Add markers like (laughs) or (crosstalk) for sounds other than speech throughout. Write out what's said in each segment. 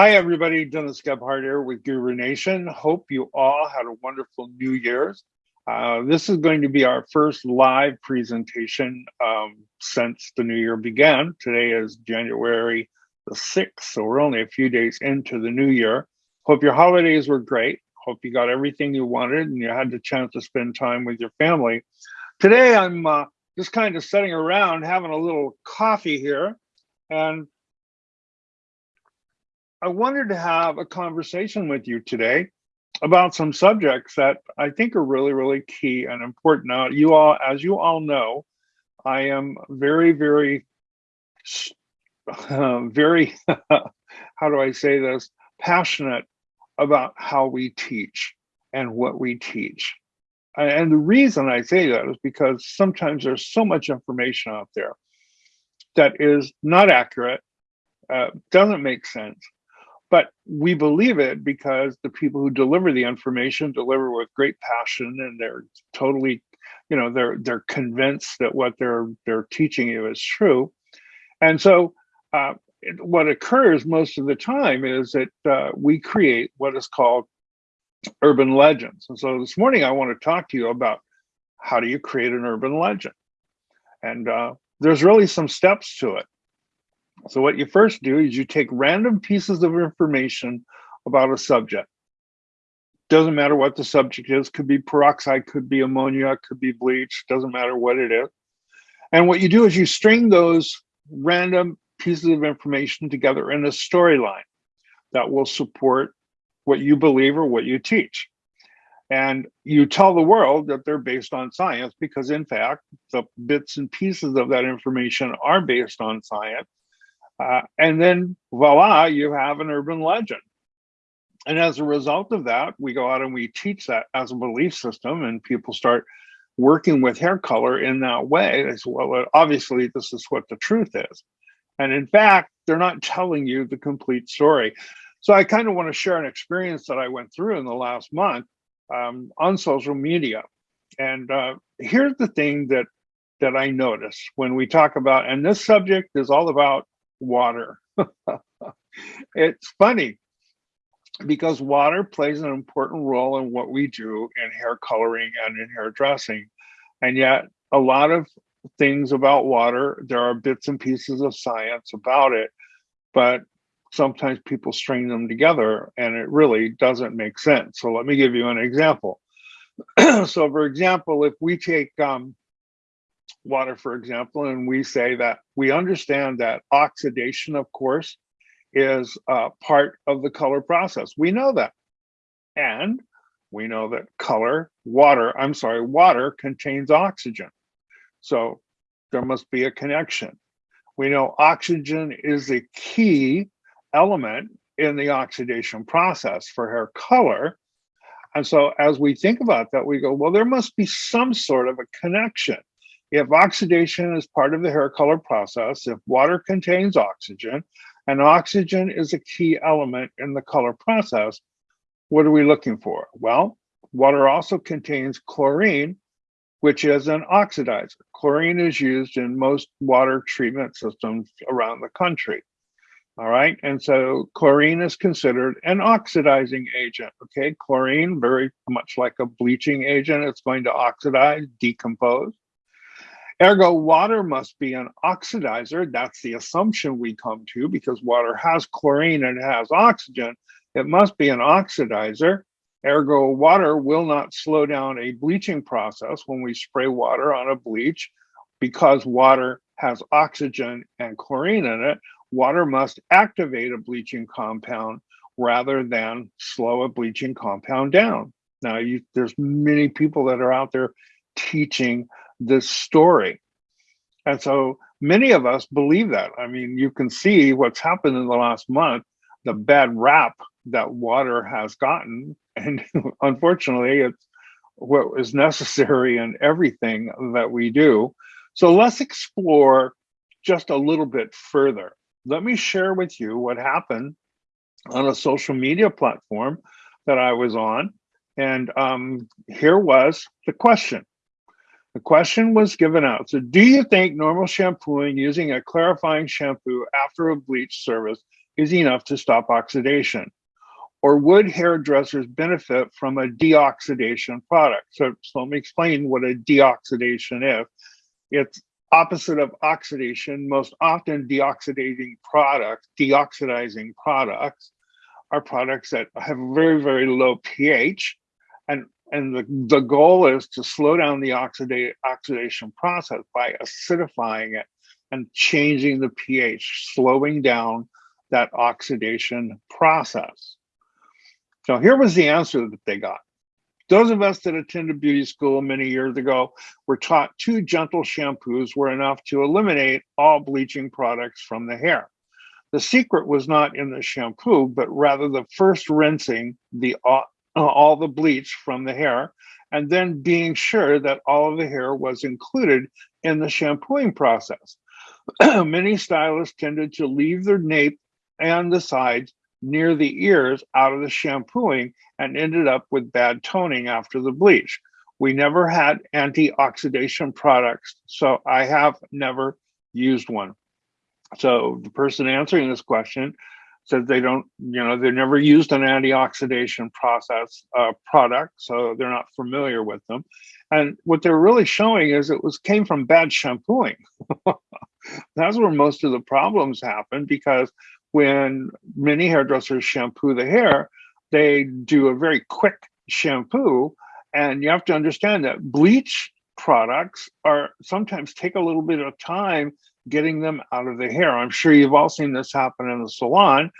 Hi, everybody. Dennis Gebhardt here with Guru Nation. Hope you all had a wonderful New Year's. Uh, this is going to be our first live presentation um, since the new year began. Today is January the 6th, so we're only a few days into the new year. Hope your holidays were great. Hope you got everything you wanted and you had the chance to spend time with your family. Today, I'm uh, just kind of sitting around having a little coffee here and I wanted to have a conversation with you today about some subjects that I think are really, really key and important. Now, you all, as you all know, I am very, very, uh, (laughs) very, (laughs) how do I say this, passionate about how we teach and what we teach. And the reason I say that is because sometimes there's so much information out there that is not accurate, uh, doesn't make sense, but we believe it because the people who deliver the information deliver with great passion and they're totally you know they're they're convinced that what they're they're teaching you is true. And so uh, what occurs most of the time is that uh, we create what is called urban legends. And so this morning i want to talk to you about how do you create an urban legend? And uh, there's really some steps to it so what you first do is you take random pieces of information about a subject. Doesn't matter what the subject is, could be peroxide, could be ammonia, could be bleach, doesn't matter what it is. And what you do is you string those random pieces of information together in a storyline that will support what you believe or what you teach. And you tell the world that they're based on science because in fact, the bits and pieces of that information are based on science uh, and then voila, you have an urban legend. And as a result of that, we go out and we teach that as a belief system, and people start working with hair color in that way. They say, well, obviously, this is what the truth is. And in fact, they're not telling you the complete story. So I kind of want to share an experience that I went through in the last month um, on social media. And uh, here's the thing that that I notice when we talk about, and this subject is all about water. (laughs) it's funny because water plays an important role in what we do in hair coloring and in hair dressing. And yet, a lot of things about water, there are bits and pieces of science about it, but sometimes people string them together and it really doesn't make sense. So, let me give you an example. (clears throat) so, for example, if we take um, water, for example, and we say that we understand that oxidation, of course, is uh, part of the color process. We know that. And we know that color, water, I'm sorry, water contains oxygen. So there must be a connection. We know oxygen is a key element in the oxidation process for hair color. And so as we think about that, we go, well, there must be some sort of a connection if oxidation is part of the hair color process, if water contains oxygen, and oxygen is a key element in the color process, what are we looking for? Well, water also contains chlorine, which is an oxidizer. Chlorine is used in most water treatment systems around the country. All right, and so chlorine is considered an oxidizing agent. Okay, chlorine, very much like a bleaching agent, it's going to oxidize, decompose. Ergo, water must be an oxidizer. That's the assumption we come to because water has chlorine and it has oxygen. It must be an oxidizer. Ergo, water will not slow down a bleaching process when we spray water on a bleach because water has oxygen and chlorine in it. Water must activate a bleaching compound rather than slow a bleaching compound down. Now, you, there's many people that are out there teaching this story. And so many of us believe that. I mean, you can see what's happened in the last month, the bad rap that water has gotten. (laughs) And unfortunately, it's what is necessary in everything that we do. So let's explore just a little bit further. Let me share with you what happened on a social media platform that I was on. And um, here was the question the question was given out. So do you think normal shampooing using a clarifying shampoo after a bleach service is enough to stop oxidation? Or would hairdressers benefit from a deoxidation product? So, so let me explain what a deoxidation is. It's opposite of oxidation. Most often deoxidating products, deoxidizing products are products that have very, very low pH. And, the, the goal is to slow down the oxida oxidation process by acidifying it and changing the pH, slowing down that oxidation process. So here was the answer that they got. Those of us that attended beauty school many years ago were taught two gentle shampoos were enough to eliminate all bleaching products from the hair. The secret was not in the shampoo, but rather the first rinsing the uh, all the bleach from the hair and then being sure that all of the hair was included in the shampooing process. (clears throat) Many stylists tended to leave their nape and the sides near the ears out of the shampooing and ended up with bad toning after the bleach. We never had anti-oxidation products, so I have never used one. So the person answering this question said they don't, you know, they've never used an antioxidation process uh, product, so they're not familiar with them. And what they're really showing is it was came from bad shampooing. (laughs) That's where most of the problems happen because when many hairdressers shampoo the hair, they do a very quick shampoo. And you have to understand that bleach products are sometimes take a little bit of time getting them out of the hair. I'm sure you've all seen this happen in the salon,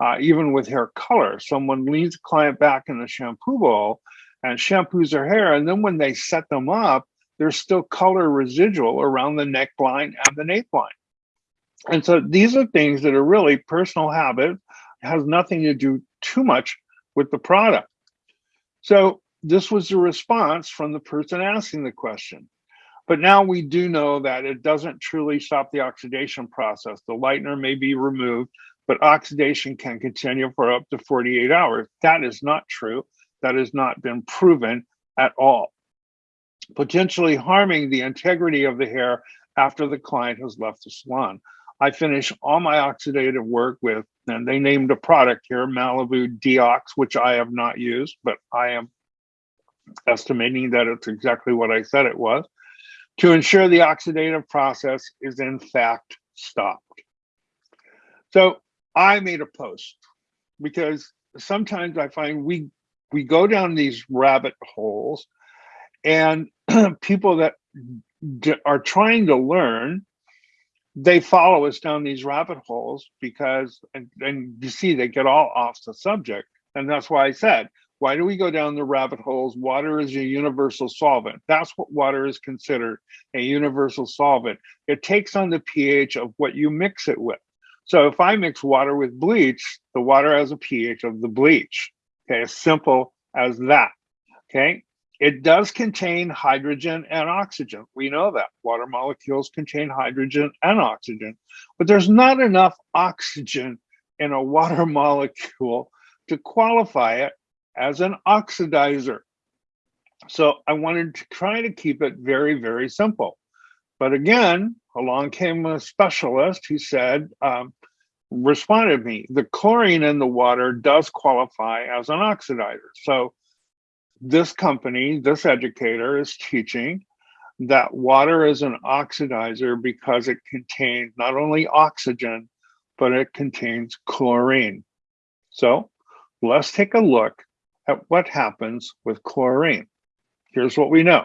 uh, even with hair color. Someone leans a client back in the shampoo bowl and shampoos their hair. And then when they set them up, there's still color residual around the neckline and the nape line. And so these are things that are really personal habit, has nothing to do too much with the product. So this was the response from the person asking the question. But now we do know that it doesn't truly stop the oxidation process. The lightener may be removed, but oxidation can continue for up to 48 hours. That is not true. That has not been proven at all. Potentially harming the integrity of the hair after the client has left the salon. I finish all my oxidative work with, and they named a product here, Malibu Deox, which I have not used, but I am estimating that it's exactly what I said it was, to ensure the oxidative process is in fact stopped. So I made a post because sometimes I find we we go down these rabbit holes and (clears throat) people that are trying to learn they follow us down these rabbit holes because and, and you see they get all off the subject and that's why i said why do we go down the rabbit holes? Water is a universal solvent. That's what water is considered a universal solvent. It takes on the ph of what you mix it with. So if i mix water with bleach the water has a ph of the bleach. Okay as simple as that. Okay? It does contain hydrogen and oxygen. We know that. Water molecules contain hydrogen and oxygen, but there's not enough oxygen in a water (laughs) molecule to qualify it as an oxidizer. So I wanted to try to keep it very, very simple. But again, along came a specialist who said, um, responded to me, the chlorine in the water does qualify as an oxidizer. So this company, this educator is teaching that water is an oxidizer because it contains not only oxygen, but it contains chlorine. So let's take a look at what happens with chlorine. Here's what we know.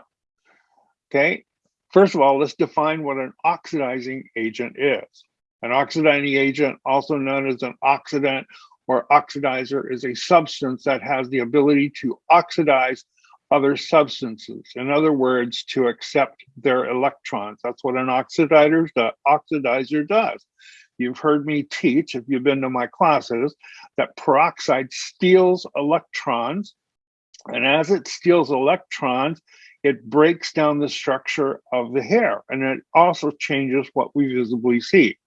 Okay, first of all, let's define what an oxidizing agent is. An oxidizing agent, also known as an oxidant or oxidizer is a substance that has the ability to oxidize other substances. In other words, to accept their electrons. That's what an oxidizer, does. You've heard me teach, if you've been to my classes, that peroxide steals electrons. And as it steals electrons, it breaks down the structure of the hair. And it also changes what we visibly see.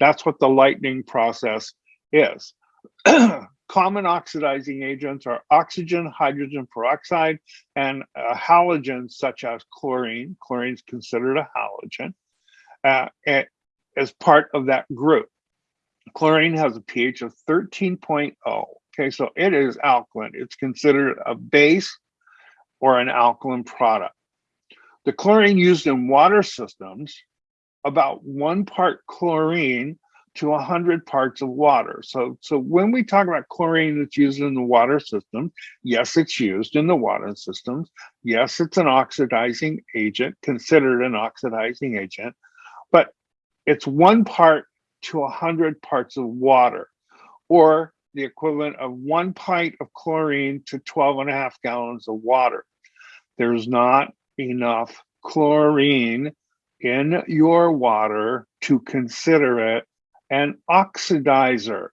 That's what the lightening process is. (clears throat) Common oxidizing agents are oxygen, hydrogen peroxide, and uh, halogens such as chlorine. Chlorine is considered a halogen uh, as part of that group. Chlorine has a pH of 13.0. Okay, so it is alkaline. It's considered a base or an alkaline product. The chlorine used in water systems, about one part chlorine to 100 parts of water. So, so when we talk about chlorine that's used in the water system, yes, it's used in the water systems. Yes, it's an oxidizing agent, considered an oxidizing agent, but it's one part to a 100 parts of water, or the equivalent of one pint of chlorine to 12 and a half gallons of water. There's not enough chlorine in your water to consider it an oxidizer.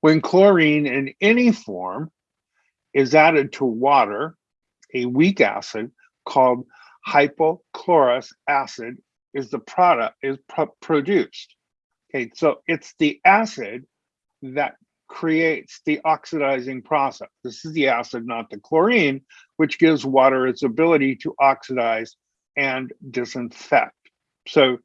When chlorine in any form is added to water, a weak acid called hypochlorous acid is the product is produced. Okay, so it's the acid that creates the oxidizing process. This is the acid, not the chlorine, which gives water its ability to oxidize and disinfect. So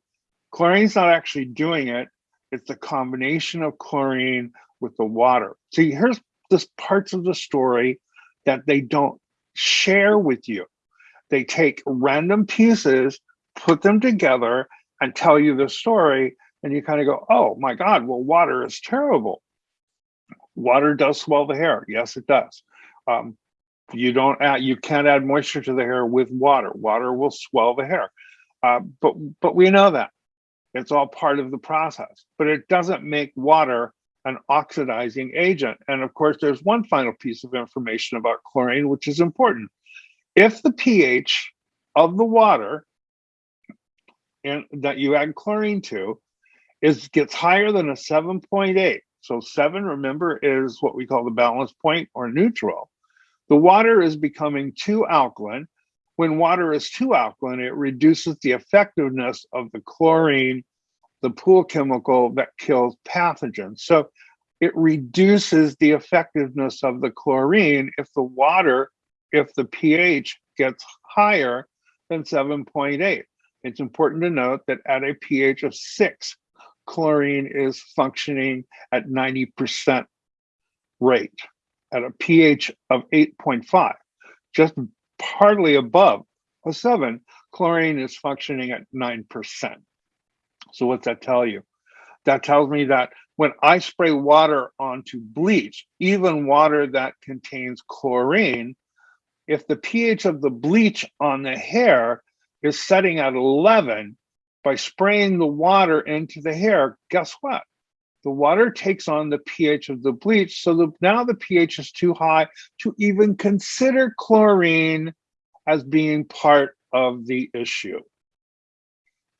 chlorine's not actually doing it. It's the combination of chlorine with the water. See, here's the parts of the story that they don't share with you. They take random pieces, put them together, and tell you the story. And you kind of go, oh my God, well, water is terrible. Water does swell the hair. Yes, it does. Um, you don't add, you can't add moisture to the hair with water. Water will swell the hair. Uh, but but we know that it's all part of the process. But it doesn't make water an oxidizing agent. And of course, there's one final piece of information about chlorine, which is important. If the pH of the water in, that you add chlorine to is gets higher than a 7.8, so seven, remember, is what we call the balance point or neutral the water is becoming too alkaline. When water is too alkaline, it reduces the effectiveness of the chlorine, the pool chemical that kills pathogens. So it reduces the effectiveness of the chlorine if the water, if the pH gets higher than 7.8. It's important to note that at a pH of six, chlorine is functioning at 90% rate at a pH of 8.5, just hardly above a 7, chlorine is functioning at 9%. So what's that tell you? That tells me that when I spray water onto bleach, even water that contains chlorine, if the pH of the bleach on the hair is setting at 11, by spraying the water into the hair, guess what? the water takes on the pH of the bleach. So the, now the pH is too high to even consider chlorine as being part of the issue.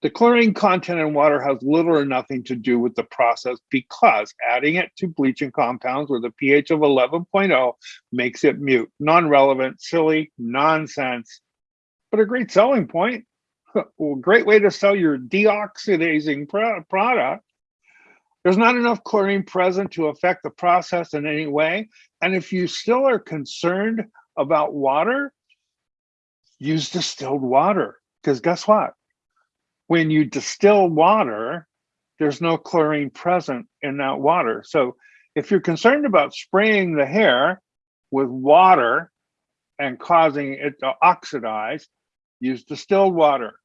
The chlorine content in water has little or nothing to do with the process because adding it to bleaching compounds with a pH of 11.0 makes it mute, non-relevant, silly, nonsense, but a great selling point. (laughs) well, great way to sell your deoxidizing product there's not enough chlorine present to affect the process in any way. And if you still are concerned about water, use distilled water. Because guess what? When you distill water, there's no chlorine present in that water. So if you're concerned about spraying the hair with water and causing it to oxidize, use distilled water.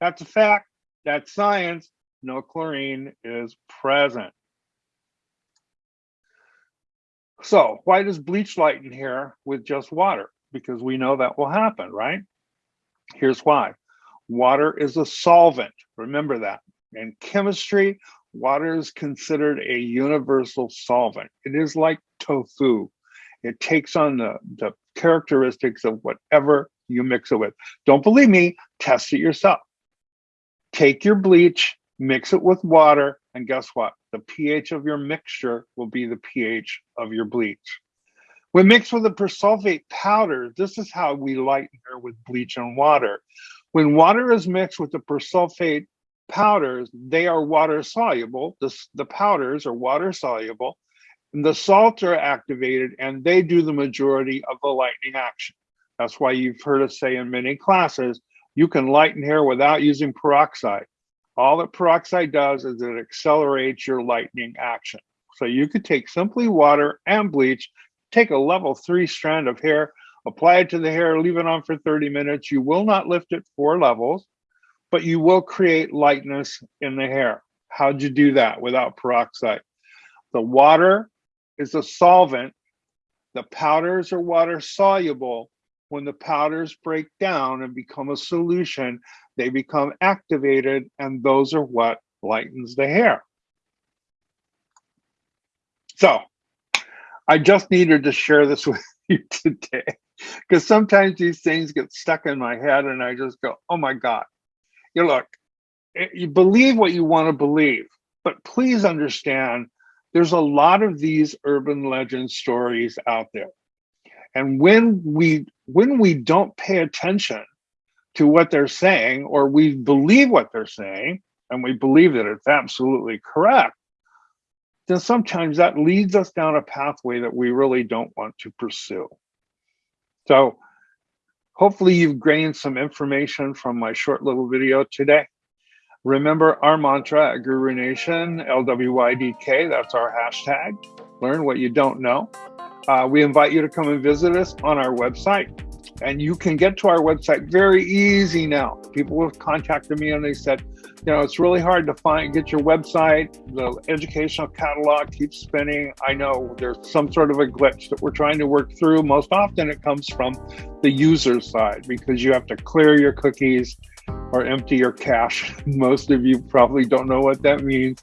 That's a fact. That's science no chlorine is present. So why does bleach lighten hair with just water? Because we know that will happen, right? Here's why. Water is a solvent. Remember that. In chemistry, water is considered a universal solvent. It is like tofu. It takes on the, the characteristics of whatever you mix it with. Don't believe me, test it yourself. Take your bleach, mix it with water, and guess what? The pH of your mixture will be the pH of your bleach. When mixed with a persulfate powder, this is how we lighten her with bleach and water. When water is mixed with the persulfate powders, they are water soluble. The, the powders are water soluble. And the salts are activated and they do the majority of the lightening action. That's why you've heard us say in many classes, you can lighten hair without using peroxide All that peroxide does is it accelerates your lightening action. So you could take simply water and bleach, take a level three strand of hair, apply it to the hair, leave it on for 30 minutes. You will not lift it four levels, but you will create lightness in the hair. How'd you do that without peroxide? The water is a solvent. The powders are water soluble. When the powders break down and become a solution, they become activated, and those are what lightens the hair. So I just needed to share this (laughs) with you today (laughs) because sometimes these things get stuck in my head and I just go, oh my God. You look, eh, you believe what you want to believe, but please understand there's a lot of these urban legend stories out there. And when we when we don't pay attention to what they're saying, or we believe what they're saying, and we believe that it's absolutely correct, then sometimes that leads us down a pathway that we really don't want to pursue. So hopefully you've gained some information from my short little video today. Remember our mantra at Guru Nation, LWYDK, that's our hashtag. Learn what you don't know. Uh, we invite you to come and visit us on our website. And you can get to our website very easy now. People have contacted me and they said, you know, it's really hard to find, get your website. The educational catalog keeps spinning. I know there's some sort of a glitch that we're trying to work through. Most often it comes from the user side because you have to clear your cookies or empty your cache. (laughs) Most of you probably don't know what that means.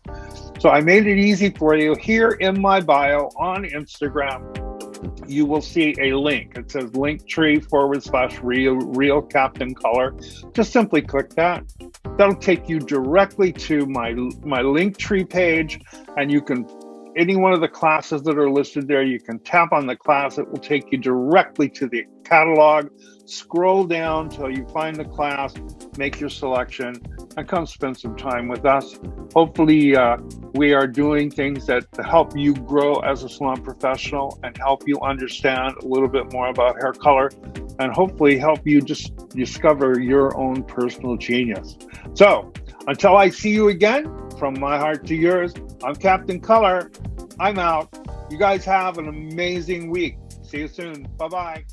So I made it easy for you here in my bio on Instagram you will see a link. It says Linktree forward slash real, real Captain Color. Just simply click that. That'll take you directly to my, my Linktree page and you can any one of the classes that are listed there, you can tap on the class. It will take you directly to the catalog. Scroll down till you find the class, make your selection, and come spend some time with us. Hopefully, uh, we are doing things that help you grow as a salon professional and help you understand a little bit more about hair color and hopefully help you just discover your own personal genius. So, until I see you again, from my heart to yours, I'm Captain Color. I'm out. You guys have an amazing week. See you soon. Bye bye.